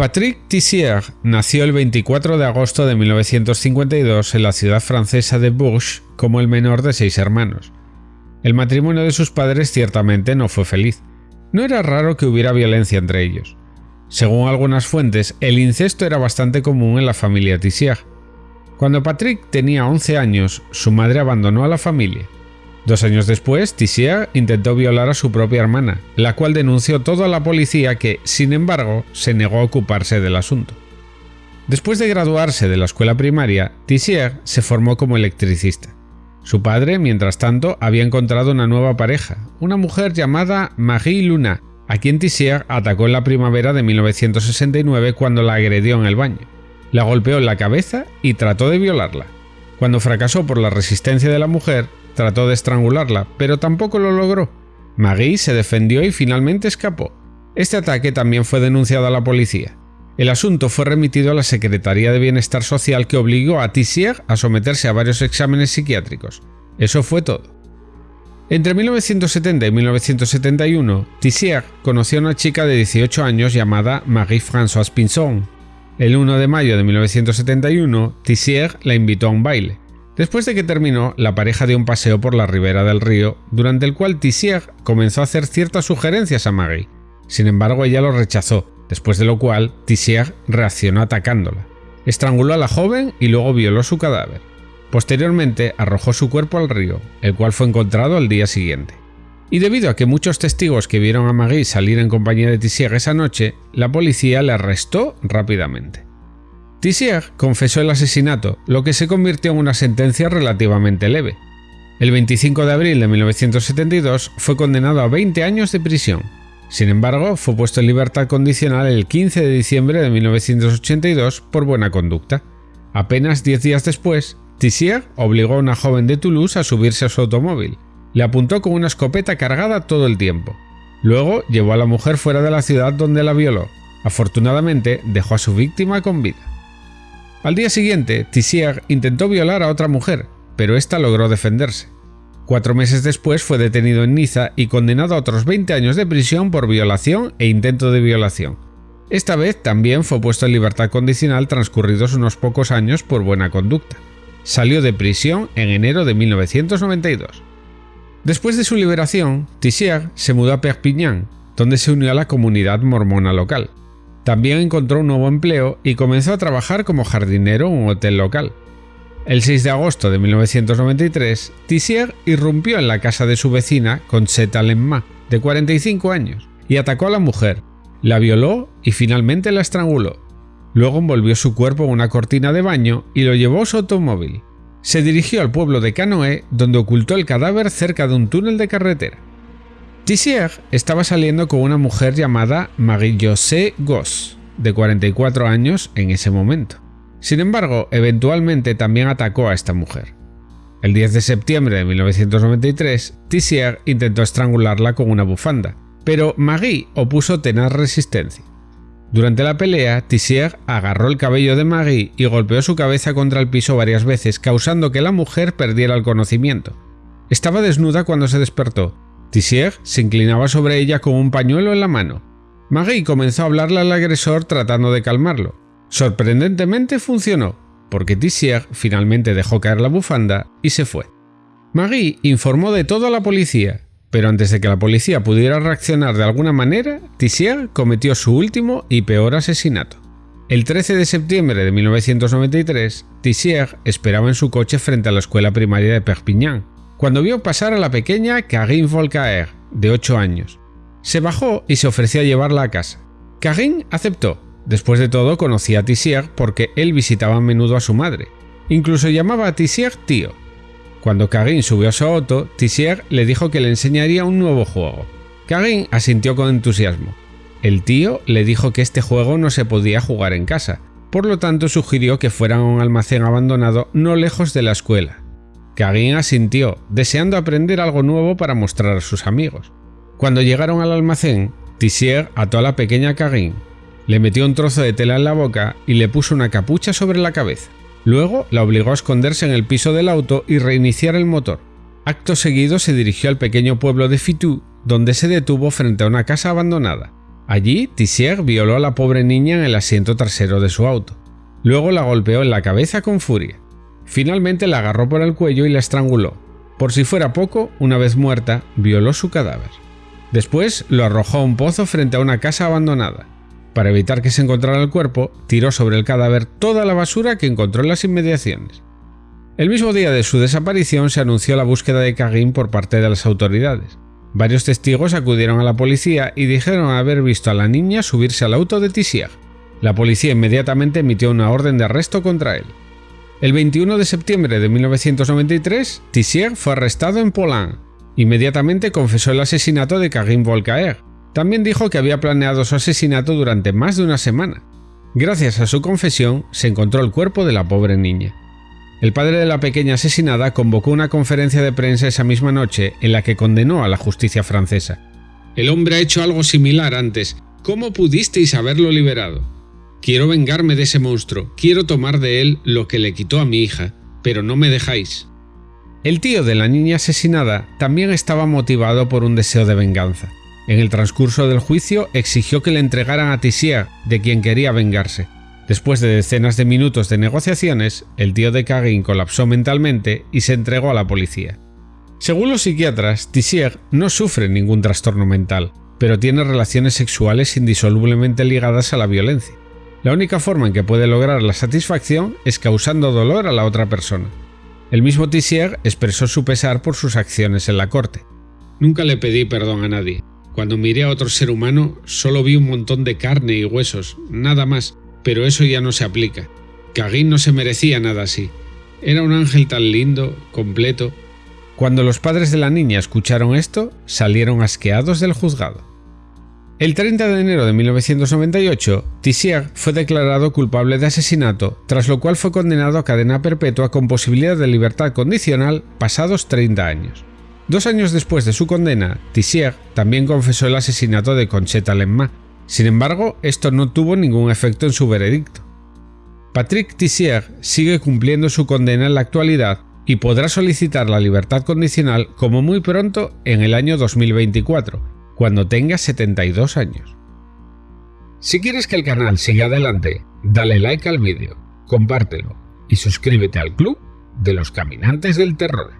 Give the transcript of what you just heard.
Patrick Tissier nació el 24 de agosto de 1952 en la ciudad francesa de Bourges como el menor de seis hermanos. El matrimonio de sus padres ciertamente no fue feliz. No era raro que hubiera violencia entre ellos. Según algunas fuentes, el incesto era bastante común en la familia Tissier. Cuando Patrick tenía 11 años, su madre abandonó a la familia. Dos años después, Tissier intentó violar a su propia hermana, la cual denunció todo a la policía que, sin embargo, se negó a ocuparse del asunto. Después de graduarse de la escuela primaria, Tissier se formó como electricista. Su padre, mientras tanto, había encontrado una nueva pareja, una mujer llamada Marie Luna, a quien Tissier atacó en la primavera de 1969 cuando la agredió en el baño. La golpeó en la cabeza y trató de violarla. Cuando fracasó por la resistencia de la mujer, Trató de estrangularla, pero tampoco lo logró. Maggie se defendió y finalmente escapó. Este ataque también fue denunciado a la policía. El asunto fue remitido a la Secretaría de Bienestar Social que obligó a Tissier a someterse a varios exámenes psiquiátricos. Eso fue todo. Entre 1970 y 1971, Tissier conoció a una chica de 18 años llamada Marie-Françoise Pinson. El 1 de mayo de 1971, Tissier la invitó a un baile. Después de que terminó, la pareja dio un paseo por la ribera del río, durante el cual Tissier comenzó a hacer ciertas sugerencias a Maggie. Sin embargo, ella lo rechazó, después de lo cual Tissier reaccionó atacándola. Estranguló a la joven y luego violó su cadáver. Posteriormente arrojó su cuerpo al río, el cual fue encontrado al día siguiente. Y debido a que muchos testigos que vieron a Maggie salir en compañía de Tissier esa noche, la policía le arrestó rápidamente. Tissier confesó el asesinato, lo que se convirtió en una sentencia relativamente leve. El 25 de abril de 1972 fue condenado a 20 años de prisión. Sin embargo, fue puesto en libertad condicional el 15 de diciembre de 1982 por buena conducta. Apenas 10 días después, Tissier obligó a una joven de Toulouse a subirse a su automóvil. Le apuntó con una escopeta cargada todo el tiempo. Luego llevó a la mujer fuera de la ciudad donde la violó. Afortunadamente, dejó a su víctima con vida. Al día siguiente, Tissier intentó violar a otra mujer, pero ésta logró defenderse. Cuatro meses después fue detenido en Niza y condenado a otros 20 años de prisión por violación e intento de violación. Esta vez también fue puesto en libertad condicional transcurridos unos pocos años por buena conducta. Salió de prisión en enero de 1992. Después de su liberación, Tissier se mudó a Perpignan, donde se unió a la comunidad mormona local. También encontró un nuevo empleo y comenzó a trabajar como jardinero en un hotel local. El 6 de agosto de 1993, Tissier irrumpió en la casa de su vecina, Concheta Lemma, de 45 años, y atacó a la mujer, la violó y finalmente la estranguló. Luego envolvió su cuerpo en una cortina de baño y lo llevó a su automóvil. Se dirigió al pueblo de Canoë, donde ocultó el cadáver cerca de un túnel de carretera. Tissier estaba saliendo con una mujer llamada Marie-José Goss, de 44 años en ese momento. Sin embargo, eventualmente también atacó a esta mujer. El 10 de septiembre de 1993, Tissier intentó estrangularla con una bufanda, pero Marie opuso tenaz resistencia. Durante la pelea, Tissier agarró el cabello de Marie y golpeó su cabeza contra el piso varias veces, causando que la mujer perdiera el conocimiento. Estaba desnuda cuando se despertó, Tissier se inclinaba sobre ella con un pañuelo en la mano. Marie comenzó a hablarle al agresor tratando de calmarlo. Sorprendentemente funcionó, porque Tissier finalmente dejó caer la bufanda y se fue. Marie informó de todo a la policía, pero antes de que la policía pudiera reaccionar de alguna manera, Tissier cometió su último y peor asesinato. El 13 de septiembre de 1993, Tissier esperaba en su coche frente a la escuela primaria de Perpignan, cuando vio pasar a la pequeña Karine Volcaer, de 8 años. Se bajó y se ofreció a llevarla a casa. Karine aceptó. Después de todo conocía a Tissier porque él visitaba a menudo a su madre. Incluso llamaba a Tissier tío. Cuando Karine subió a su auto, Tissier le dijo que le enseñaría un nuevo juego. Karine asintió con entusiasmo. El tío le dijo que este juego no se podía jugar en casa, por lo tanto sugirió que fueran a un almacén abandonado no lejos de la escuela. Karin asintió, deseando aprender algo nuevo para mostrar a sus amigos. Cuando llegaron al almacén, Tissier ató a la pequeña Karin, le metió un trozo de tela en la boca y le puso una capucha sobre la cabeza. Luego la obligó a esconderse en el piso del auto y reiniciar el motor. Acto seguido se dirigió al pequeño pueblo de Fitou, donde se detuvo frente a una casa abandonada. Allí, Tissier violó a la pobre niña en el asiento trasero de su auto. Luego la golpeó en la cabeza con furia. Finalmente la agarró por el cuello y la estranguló. Por si fuera poco, una vez muerta, violó su cadáver. Después lo arrojó a un pozo frente a una casa abandonada. Para evitar que se encontrara el cuerpo, tiró sobre el cadáver toda la basura que encontró en las inmediaciones. El mismo día de su desaparición se anunció la búsqueda de Cagin por parte de las autoridades. Varios testigos acudieron a la policía y dijeron haber visto a la niña subirse al auto de Tissier. La policía inmediatamente emitió una orden de arresto contra él. El 21 de septiembre de 1993, Tissier fue arrestado en Poland. Inmediatamente confesó el asesinato de Karim Volcaer. También dijo que había planeado su asesinato durante más de una semana. Gracias a su confesión, se encontró el cuerpo de la pobre niña. El padre de la pequeña asesinada convocó una conferencia de prensa esa misma noche en la que condenó a la justicia francesa. El hombre ha hecho algo similar antes. ¿Cómo pudisteis haberlo liberado? Quiero vengarme de ese monstruo, quiero tomar de él lo que le quitó a mi hija, pero no me dejáis. El tío de la niña asesinada también estaba motivado por un deseo de venganza. En el transcurso del juicio exigió que le entregaran a Tissier, de quien quería vengarse. Después de decenas de minutos de negociaciones, el tío de Cagin colapsó mentalmente y se entregó a la policía. Según los psiquiatras, Tissier no sufre ningún trastorno mental, pero tiene relaciones sexuales indisolublemente ligadas a la violencia. La única forma en que puede lograr la satisfacción es causando dolor a la otra persona. El mismo Tissier expresó su pesar por sus acciones en la corte. Nunca le pedí perdón a nadie. Cuando miré a otro ser humano, solo vi un montón de carne y huesos, nada más, pero eso ya no se aplica. Cagin no se merecía nada así. Era un ángel tan lindo, completo. Cuando los padres de la niña escucharon esto, salieron asqueados del juzgado. El 30 de enero de 1998, Tissier fue declarado culpable de asesinato, tras lo cual fue condenado a cadena perpetua con posibilidad de libertad condicional pasados 30 años. Dos años después de su condena, Tissier también confesó el asesinato de Concheta Lemma, sin embargo, esto no tuvo ningún efecto en su veredicto. Patrick Tissier sigue cumpliendo su condena en la actualidad y podrá solicitar la libertad condicional como muy pronto en el año 2024, cuando tenga 72 años. Si quieres que el canal siga adelante, dale like al vídeo, compártelo y suscríbete al club de los caminantes del terror.